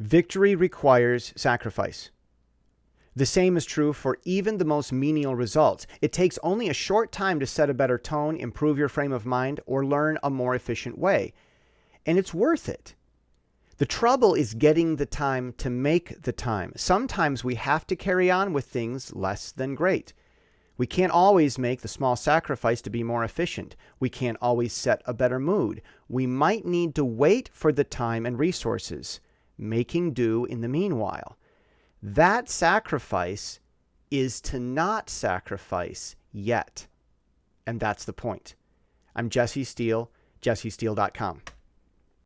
Victory requires sacrifice. The same is true for even the most menial results. It takes only a short time to set a better tone, improve your frame of mind, or learn a more efficient way. And it's worth it. The trouble is getting the time to make the time. Sometimes we have to carry on with things less than great. We can't always make the small sacrifice to be more efficient. We can't always set a better mood. We might need to wait for the time and resources, making do in the meanwhile. That sacrifice is to not sacrifice yet. And that's the point. I'm Jesse Steele, jessesteele.com.